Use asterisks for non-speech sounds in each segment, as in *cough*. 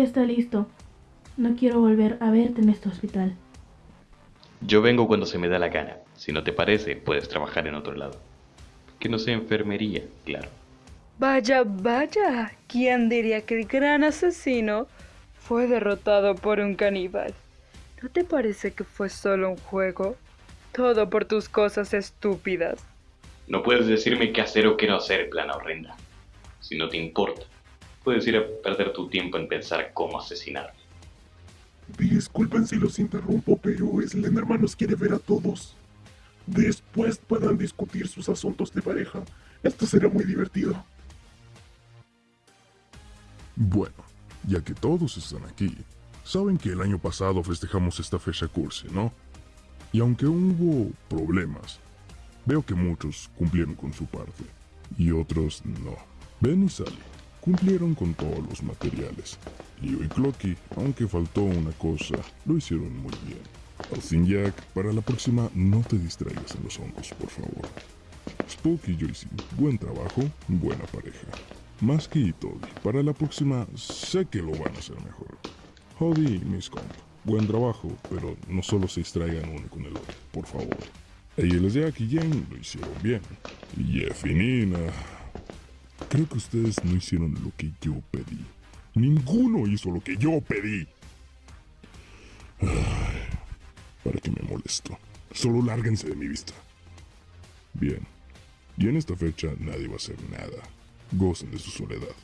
Ya está listo. No quiero volver a verte en este hospital. Yo vengo cuando se me da la gana. Si no te parece, puedes trabajar en otro lado. Que no sea enfermería, claro. Vaya, vaya. ¿Quién diría que el gran asesino fue derrotado por un caníbal? ¿No te parece que fue solo un juego? Todo por tus cosas estúpidas. No puedes decirme qué hacer o qué no hacer, plana horrenda. Si no te importa, puedes ir a perder tu tiempo en pensar cómo asesinarme. Disculpen si los interrumpo, pero Slenderman nos quiere ver a todos. Después puedan discutir sus asuntos de pareja. Esto será muy divertido. Bueno, ya que todos están aquí, saben que el año pasado festejamos esta fecha cursi, ¿no? Y aunque hubo problemas, veo que muchos cumplieron con su parte y otros no. Ben y Sally cumplieron con todos los materiales. Leo y Clocky, aunque faltó una cosa, lo hicieron muy bien. Austin Jack, para la próxima no te distraigas en los hongos, por favor. Spooky y Joyce, buen trabajo, buena pareja. Masky y Toby, para la próxima sé que lo van a hacer mejor. Hody y Miss Comp, buen trabajo, pero no solo se distraigan uno con el otro, por favor. Ellos Jack y Jane lo hicieron bien. Jeff Nina, creo que ustedes no hicieron lo que yo pedí. Ninguno hizo lo que yo pedí. ¿Para qué me molesto? Solo lárguense de mi vista. Bien. Y en esta fecha nadie va a hacer nada. Gocen de su soledad.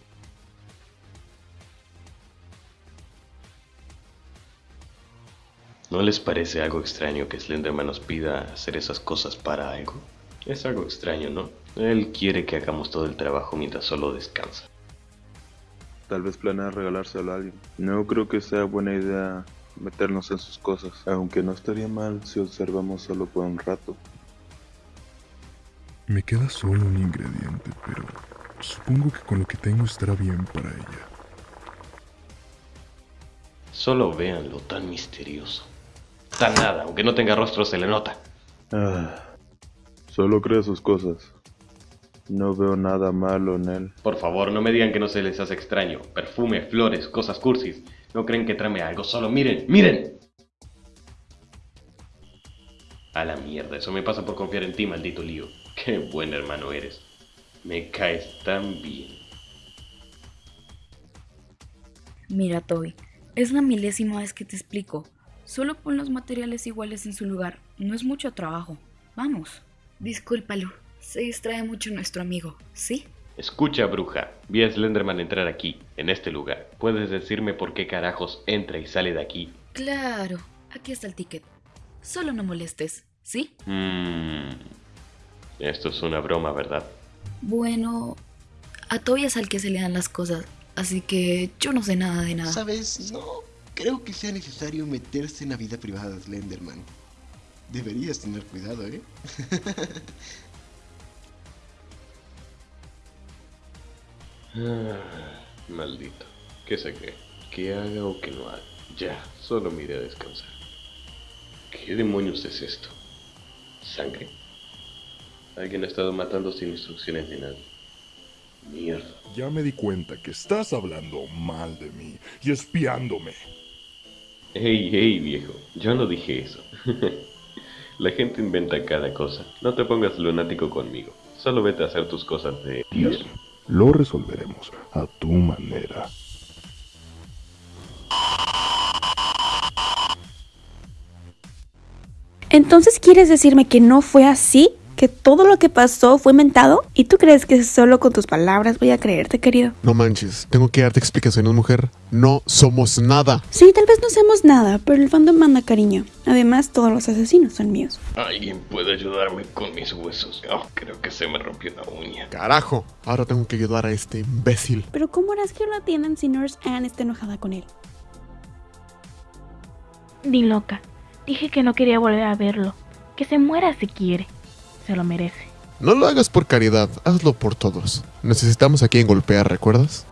¿No les parece algo extraño que Slenderman nos pida hacer esas cosas para algo? Es algo extraño, ¿no? Él quiere que hagamos todo el trabajo mientras solo descansa. Tal vez planea regalárselo a alguien. No creo que sea buena idea meternos en sus cosas, aunque no estaría mal si observamos solo por un rato. Me queda solo un ingrediente, pero supongo que con lo que tengo estará bien para ella. Solo véanlo tan misterioso. Tan nada, aunque no tenga rostro se le nota. Ah, solo cree sus cosas. No veo nada malo en él. Por favor, no me digan que no se les hace extraño. Perfume, flores, cosas cursis. No creen que trame algo, solo miren, miren. A la mierda, eso me pasa por confiar en ti, maldito lío. Qué buen hermano eres. Me caes tan bien. Mira, Toby, es la milésima vez que te explico. Solo pon los materiales iguales en su lugar. No es mucho trabajo. Vamos. Discúlpalo. Se distrae mucho nuestro amigo, ¿sí? Escucha, bruja. Vi a Slenderman entrar aquí, en este lugar. ¿Puedes decirme por qué carajos entra y sale de aquí? Claro. Aquí está el ticket. Solo no molestes, ¿sí? Mmm. Esto es una broma, ¿verdad? Bueno, a Toby es al que se le dan las cosas, así que yo no sé nada de nada. ¿Sabes? No creo que sea necesario meterse en la vida privada de Slenderman. Deberías tener cuidado, ¿eh? Ah, maldito. ¿Qué se cree? Que haga o que no haga. Ya, solo me iré a descansar. ¿Qué demonios es esto? ¿Sangre? Alguien ha estado matando sin instrucciones de nadie. Mierda. Ya me di cuenta que estás hablando mal de mí y espiándome. Hey, hey, viejo. Yo no dije eso. *laughs* La gente inventa cada cosa. No te pongas lunático conmigo. Solo vete a hacer tus cosas de Dios. Bien, lo resolveremos a tu manera. Entonces, ¿quieres decirme que no fue así? ¿Que todo lo que pasó fue inventado? ¿Y tú crees que solo con tus palabras voy a creerte, querido? No manches, tengo que darte explicaciones, mujer. No somos nada. Sí, tal vez no seamos nada, pero el fandom manda cariño. Además, todos los asesinos son míos. ¿Alguien puede ayudarme con mis huesos? Oh, creo que se me rompió una uña. Carajo, ahora tengo que ayudar a este imbécil. Pero ¿cómo harás que lo atiendan si Nurse Anne está enojada con él? Ni loca. Dije que no quería volver a verlo. Que se muera si quiere. Se lo merece. No lo hagas por caridad, hazlo por todos. Necesitamos a quien golpear, ¿recuerdas?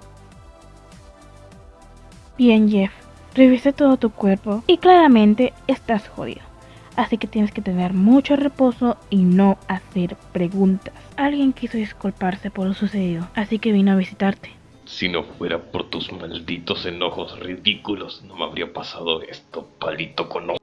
Bien, Jeff. Revisé todo tu cuerpo y claramente estás jodido. Así que tienes que tener mucho reposo y no hacer preguntas. Alguien quiso disculparse por lo sucedido, así que vino a visitarte. Si no fuera por tus malditos enojos ridículos, no me habría pasado esto, palito con ojo.